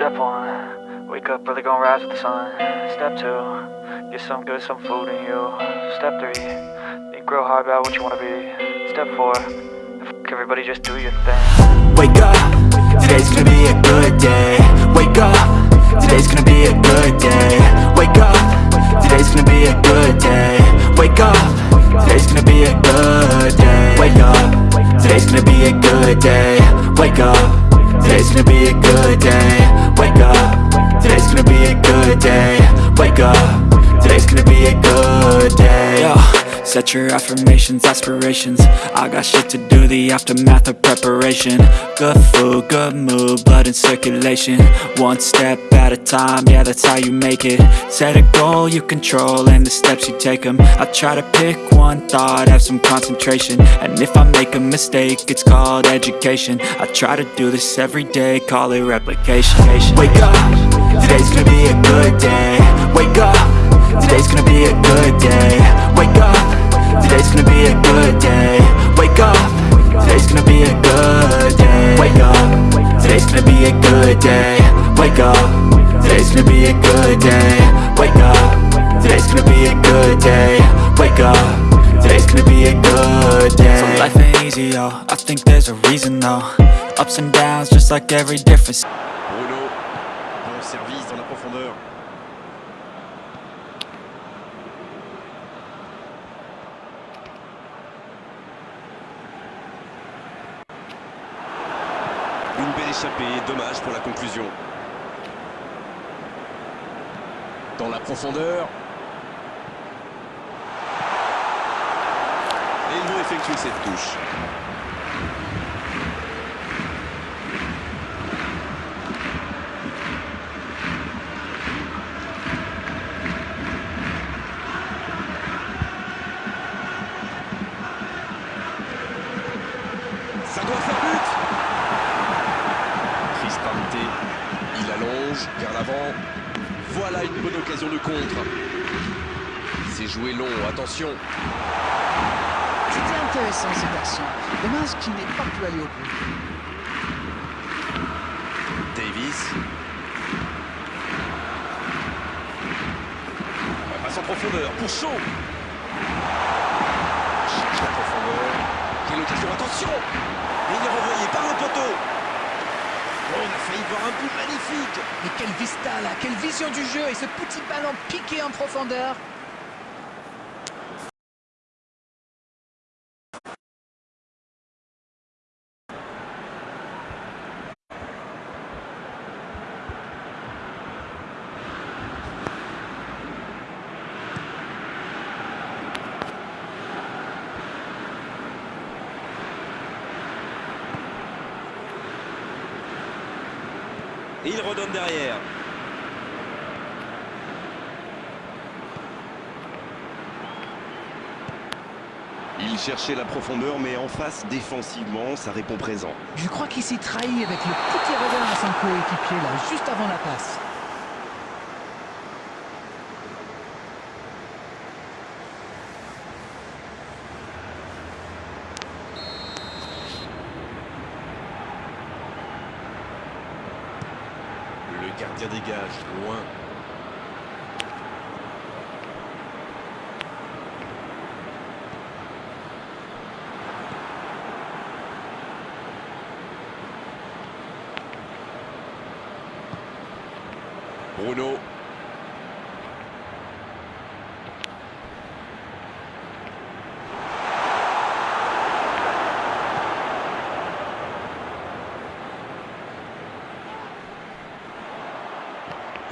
Step one, wake up early, gonna rise with the sun. Step two, get some good, some food in you. Step three, think real hard about what you wanna be. Step four, f- everybody just do your thing. Wake up, today's gonna be a good day Wake up, today's gonna be a good day Wake up, today's gonna be a good day Wake up, today's gonna be a good day Wake up, today's gonna be a good day Wake up, today's gonna be a good day. Wake up, today's gonna be a good day Set your affirmations, aspirations. I got shit to do, the aftermath of preparation. Good food, good mood, blood in circulation. One step at a time, yeah that's how you make it. Set a goal you control and the steps you take them I try to pick one thought, have some concentration. And if I make a mistake, it's called education. I try to do this every day, call it replication. Wake up, today's gonna be a good day. Wake up, today's gonna be a good day. Wake up Today's gonna be a good day. Wake up. Today's gonna be a good day. Wake up. Today's gonna be a good day. Wake up. Today's gonna be a good day. Wake up. Today's gonna be a good day. Wake up. Today's gonna be a good day. So life ain't easy, yo. I think there's a reason, though. Ups and downs, just like every difference Une belle échappée, dommage pour la conclusion. Dans la profondeur. Et il veut effectuer cette touche. Ça doit faire but Cristante, il allonge vers l'avant. Voilà une bonne occasion de contre. C'est joué long, attention. C'était intéressant cette action. Dommage qu'il n'ait pas pu aller au bout. Davis. La passe en profondeur pour Shaw. Cherche la profondeur. Quelle occasion, attention Et il est renvoyé par le poteau. Oh, on a failli voir Mais quelle vista là, quelle vision du jeu. Et ce petit ballon piqué en profondeur. Il redonne derrière. Il cherchait la profondeur, mais en face, défensivement, ça répond présent. Je crois qu'il s'est trahi avec le petit regard à son coéquipier là, juste avant la passe. Le gardien dégage, loin. Bruno.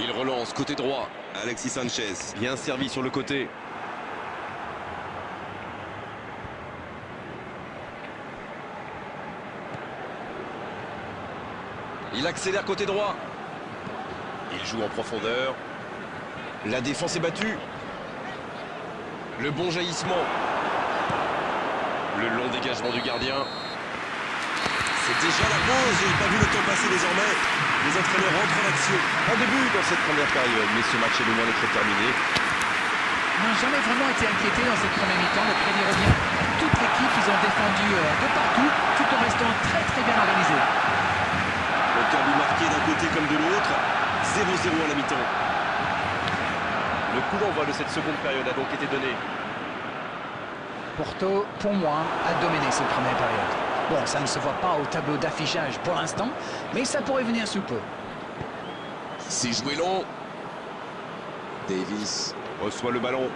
Il relance côté droit. Alexis Sanchez, bien servi sur le côté. Il accélère côté droit. Il joue en profondeur. La défense est battue. Le bon jaillissement. Le long dégagement du gardien. C'est déjà la pause. J'ai pas vu le temps passer désormais. Les entraîneurs rentrent en action. Un début dans cette première période, mais ce match est loin d'être terminé. n'ont jamais vraiment été inquiétés dans cette première mi-temps. Le crédit revient à toute l'équipe. Ils ont défendu euh, de partout, tout en restant très très bien organisés. Aucun but marqué d'un côté comme de l'autre. 0-0 à la mi-temps. Le coup d'envoi de cette seconde période a donc été donné. Porto, pour moi, a dominé cette première période. Bon, ça ne se voit pas au tableau d'affichage pour l'instant, mais ça pourrait venir sous peu. C'est joué long. Davis reçoit le ballon.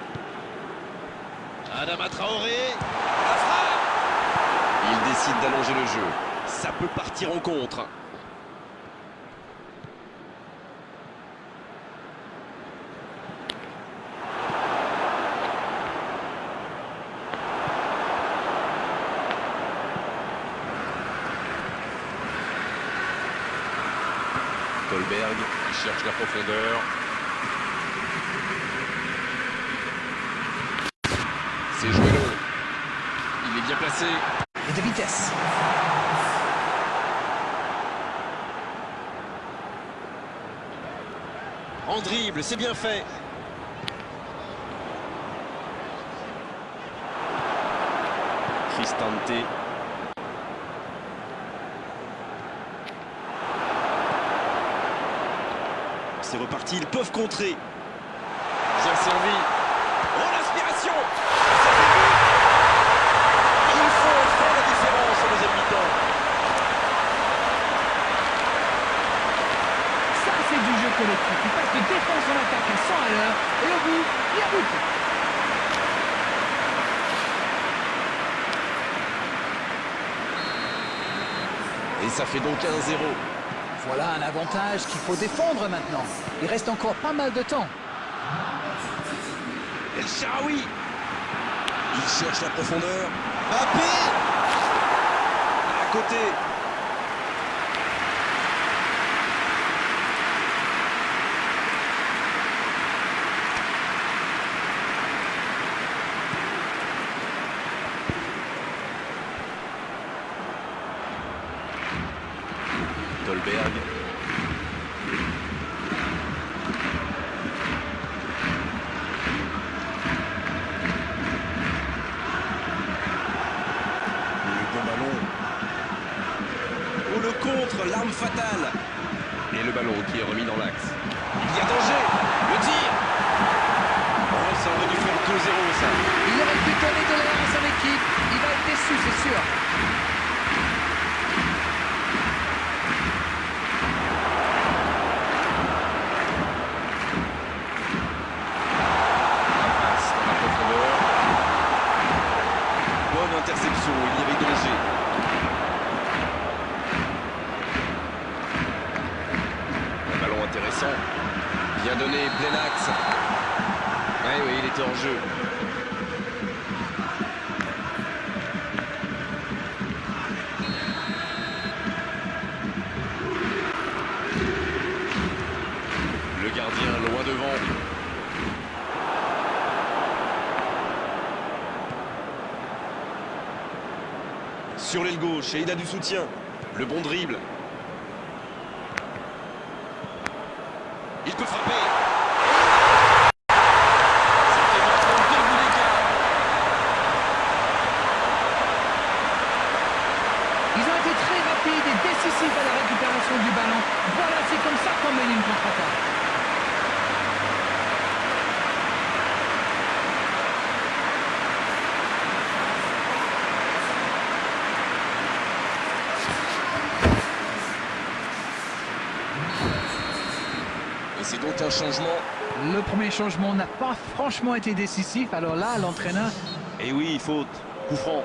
Adama Traoré. Il décide d'allonger le jeu. Ça peut partir en contre. Qui cherche la profondeur. C'est joué long. Il est bien placé. Et de vitesse. En dribble, c'est bien fait. Cristante. C'est reparti, ils peuvent contrer. Bien servi. Oh l'aspiration Il faut faire la différence au deuxième mi-temps. Ça, c'est du jeu collectif. Il passe de défense en attaque à 100 à l'heure, et au bout, il y a but. Et ça fait donc 1-0. Voilà un avantage qu'il faut défendre maintenant. Il reste encore pas mal de temps. El Sharawi Il cherche la profondeur. Mbappé À côté Dolberg Le bon ballon. Oh le contre, l'arme fatale. Et le ballon qui est remis dans l'axe. Il y a danger. Le tir. Oh, ça aurait dû faire 2-0 ça. Il aurait pu donner de l'air à son équipe. Il va être déçu, c'est sûr. La passe dans la profondeur. Bonne interception, il y avait danger. Un ballon intéressant. Bien donné, plein axe. Oui, oui, il était en jeu. Le gardien loin devant. Gauche, et il a du soutien. Le bon dribble. Il peut frapper. C'était maintenant deux buts d'écart. Ils ont été très rapides et décisifs à la récupération du ballon. Voilà, c'est comme ça qu'on mène une contre-attaque. Et c'est donc un changement. Le premier changement n'a pas franchement été décisif. Alors là, l'entraîneur Et oui, faute. Coup franc.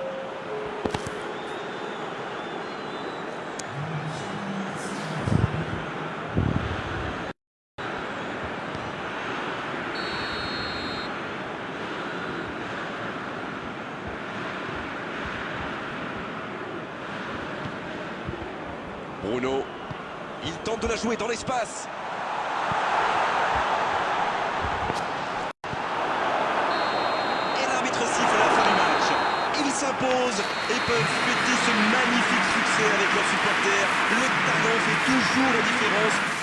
Bruno. Il tente de la jouer dans l'espace. Et l'arbitre siffle à la fin du match. Ils et peuvent fêter ce magnifique succès avec leurs supporters. Le talent fait toujours la différence